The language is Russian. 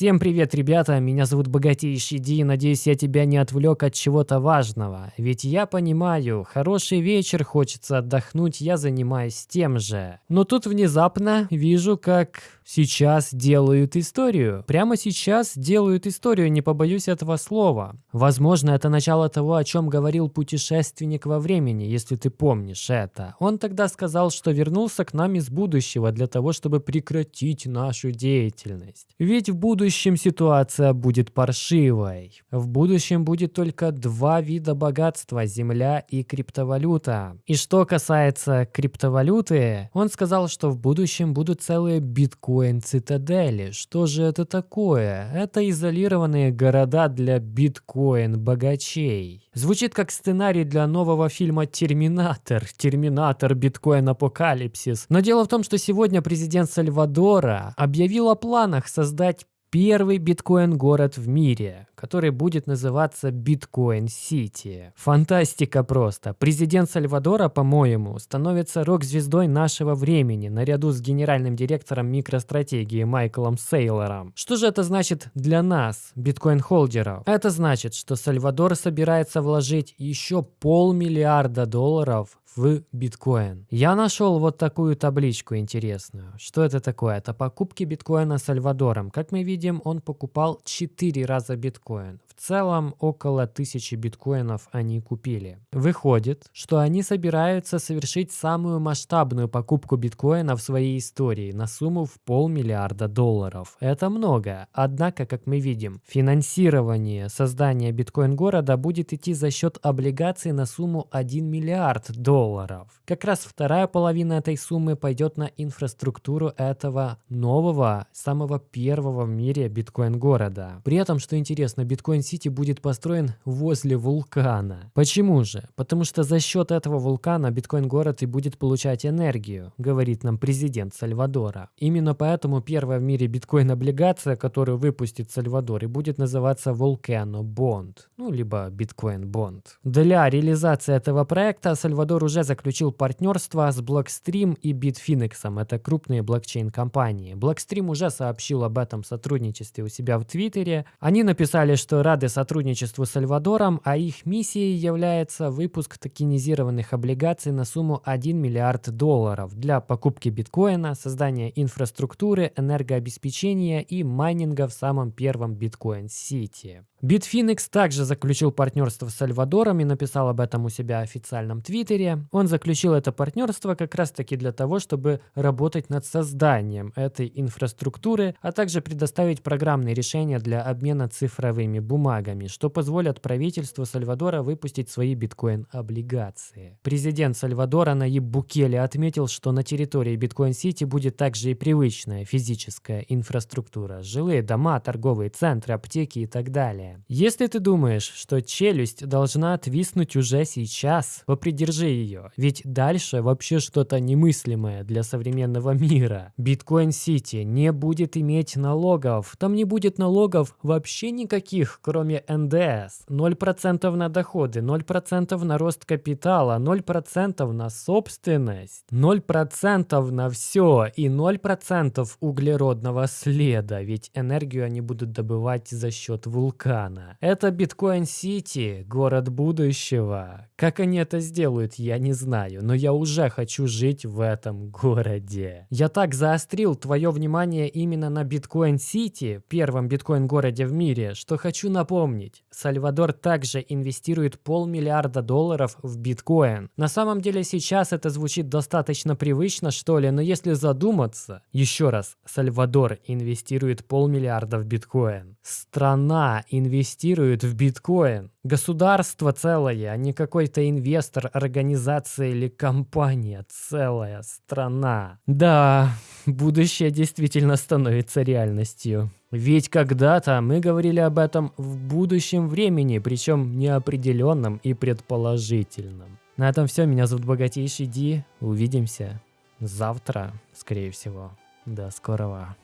Всем привет, ребята, меня зовут Богатейший Ди, надеюсь, я тебя не отвлек от чего-то важного. Ведь я понимаю, хороший вечер, хочется отдохнуть, я занимаюсь тем же. Но тут внезапно вижу, как сейчас делают историю. Прямо сейчас делают историю, не побоюсь этого слова. Возможно, это начало того, о чем говорил путешественник во времени, если ты помнишь это. Он тогда сказал, что вернулся к нам из будущего для того, чтобы прекратить нашу деятельность. Ведь в будущем ситуация будет паршивой. В будущем будет только два вида богатства – земля и криптовалюта. И что касается криптовалюты, он сказал, что в будущем будут целые биткоин-цитадели. Что же это такое? Это изолированные города для биткоин-богачей. Звучит как сценарий для нового фильма «Терминатор». «Терминатор. Биткоин-апокалипсис». Но дело в том, что сегодня президент Сальвадора объявил о планах создать первый биткоин-город в мире, который будет называться Bitcoin City. Фантастика просто. Президент Сальвадора, по-моему, становится рок-звездой нашего времени, наряду с генеральным директором микростратегии Майклом Сейлором. Что же это значит для нас, биткоин-холдеров? Это значит, что Сальвадор собирается вложить еще полмиллиарда долларов в биткоин. Я нашел вот такую табличку интересную. Что это такое? Это покупки биткоина Сальвадором. Как мы видим, он покупал 4 раза биткоин. Целом около 1000 биткоинов они купили. Выходит, что они собираются совершить самую масштабную покупку биткоина в своей истории на сумму в полмиллиарда долларов. Это много. Однако, как мы видим, финансирование создания биткоин-города будет идти за счет облигаций на сумму 1 миллиард долларов. Как раз вторая половина этой суммы пойдет на инфраструктуру этого нового, самого первого в мире биткоин-города. При этом, что интересно, биткоин-сити будет построен возле вулкана. Почему же? Потому что за счет этого вулкана биткоин-город и будет получать энергию, говорит нам президент Сальвадора. Именно поэтому первая в мире биткоин-облигация, которую выпустит Сальвадор, и будет называться Volcano Bond, ну либо Bitcoin Bond. Для реализации этого проекта Сальвадор уже заключил партнерство с Blockstream и Bitfinex. Это крупные блокчейн-компании. Blockstream уже сообщил об этом сотрудничестве у себя в Твиттере. Они написали, что рады сотрудничеству с Сальвадором, а их миссией является выпуск токенизированных облигаций на сумму 1 миллиард долларов для покупки биткоина, создания инфраструктуры, энергообеспечения и майнинга в самом первом биткоин-сити. Bitfinex также заключил партнерство с Сальвадором и написал об этом у себя в официальном твиттере. Он заключил это партнерство как раз таки для того, чтобы работать над созданием этой инфраструктуры, а также предоставить программные решения для обмена цифровыми бумагами, что позволит правительству Сальвадора выпустить свои биткоин-облигации. Президент Сальвадора Наиб Букеле отметил, что на территории Биткоин-Сити будет также и привычная физическая инфраструктура, жилые дома, торговые центры, аптеки и так далее. Если ты думаешь, что челюсть должна отвиснуть уже сейчас, попридержи ее, ведь дальше вообще что-то немыслимое для современного мира. Биткоин-сити не будет иметь налогов, там не будет налогов вообще никаких, кроме НДС. 0% на доходы, 0% на рост капитала, 0% на собственность, 0% на все и 0% углеродного следа, ведь энергию они будут добывать за счет вулкана. Это Биткоин-Сити, город будущего. Как они это сделают, я не знаю, но я уже хочу жить в этом городе. Я так заострил твое внимание именно на Биткоин-Сити, первом биткоин-городе в мире, что хочу напомнить. Сальвадор также инвестирует полмиллиарда долларов в биткоин. На самом деле сейчас это звучит достаточно привычно, что ли, но если задуматься, еще раз, Сальвадор инвестирует полмиллиарда в биткоин. Страна инвестирует в биткоин. Государство целое, а не какой-то инвестор, организация или компания. Целая страна. Да, будущее действительно становится реальностью. Ведь когда-то мы говорили об этом в будущем времени, причем неопределенном и предположительном. На этом все. Меня зовут Богатейший Ди. Увидимся завтра, скорее всего. До скорого.